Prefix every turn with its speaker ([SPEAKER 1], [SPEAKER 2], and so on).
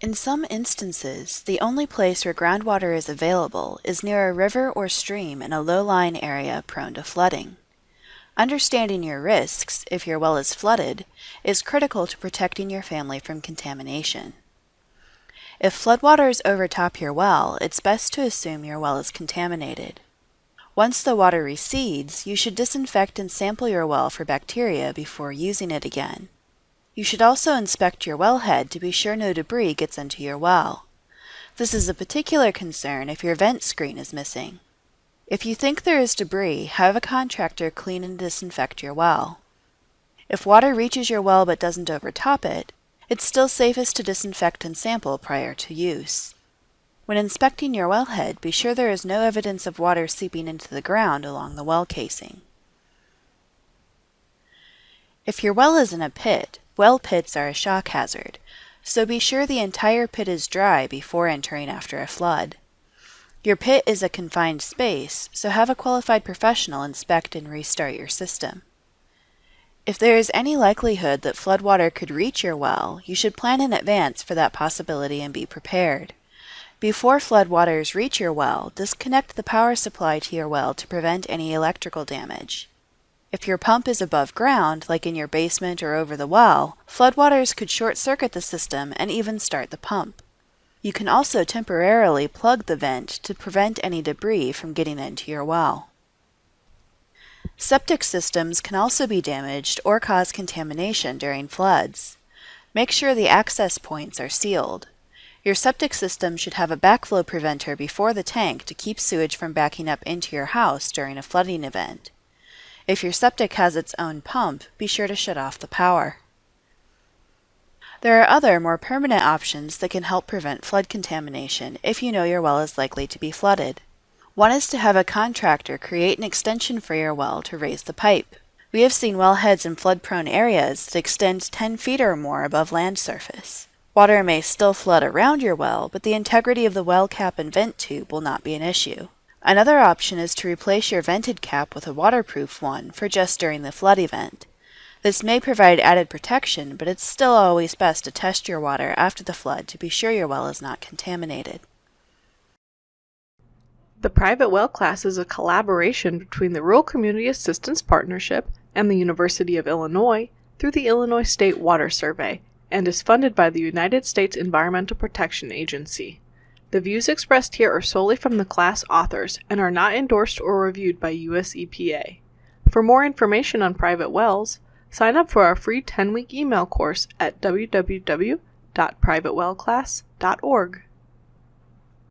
[SPEAKER 1] In some instances, the only place where groundwater is available is near a river or stream in a low-lying area prone to flooding. Understanding your risks, if your well is flooded, is critical to protecting your family from contamination. If floodwaters overtop your well, it's best to assume your well is contaminated. Once the water recedes, you should disinfect and sample your well for bacteria before using it again. You should also inspect your wellhead to be sure no debris gets into your well. This is a particular concern if your vent screen is missing. If you think there is debris, have a contractor clean and disinfect your well. If water reaches your well but doesn't overtop it, it's still safest to disinfect and sample prior to use. When inspecting your wellhead, be sure there is no evidence of water seeping into the ground along the well casing. If your well is in a pit, well pits are a shock hazard, so be sure the entire pit is dry before entering after a flood. Your pit is a confined space, so have a qualified professional inspect and restart your system. If there is any likelihood that floodwater could reach your well, you should plan in advance for that possibility and be prepared. Before floodwaters reach your well, disconnect the power supply to your well to prevent any electrical damage. If your pump is above ground, like in your basement or over the well, floodwaters could short-circuit the system and even start the pump. You can also temporarily plug the vent to prevent any debris from getting into your well. Septic systems can also be damaged or cause contamination during floods. Make sure the access points are sealed. Your septic system should have a backflow preventer before the tank to keep sewage from backing up into your house during a flooding event. If your septic has its own pump, be sure to shut off the power. There are other, more permanent options that can help prevent flood contamination if you know your well is likely to be flooded. One is to have a contractor create an extension for your well to raise the pipe. We have seen well heads in flood-prone areas that extend 10 feet or more above land surface. Water may still flood around your well, but the integrity of the well cap and vent tube will not be an issue. Another option is to replace your vented cap with a waterproof one for just during the flood event. This may provide added protection, but it's still always best to test your water after the flood to be sure your well is not contaminated.
[SPEAKER 2] The private well class is a collaboration between the Rural Community Assistance Partnership and the University of Illinois through the Illinois State Water Survey and is funded by the United States Environmental Protection Agency. The views expressed here are solely from the class authors and are not endorsed or reviewed by US EPA. For more information on private wells, sign up for our free 10 week email course at www.privatewellclass.org.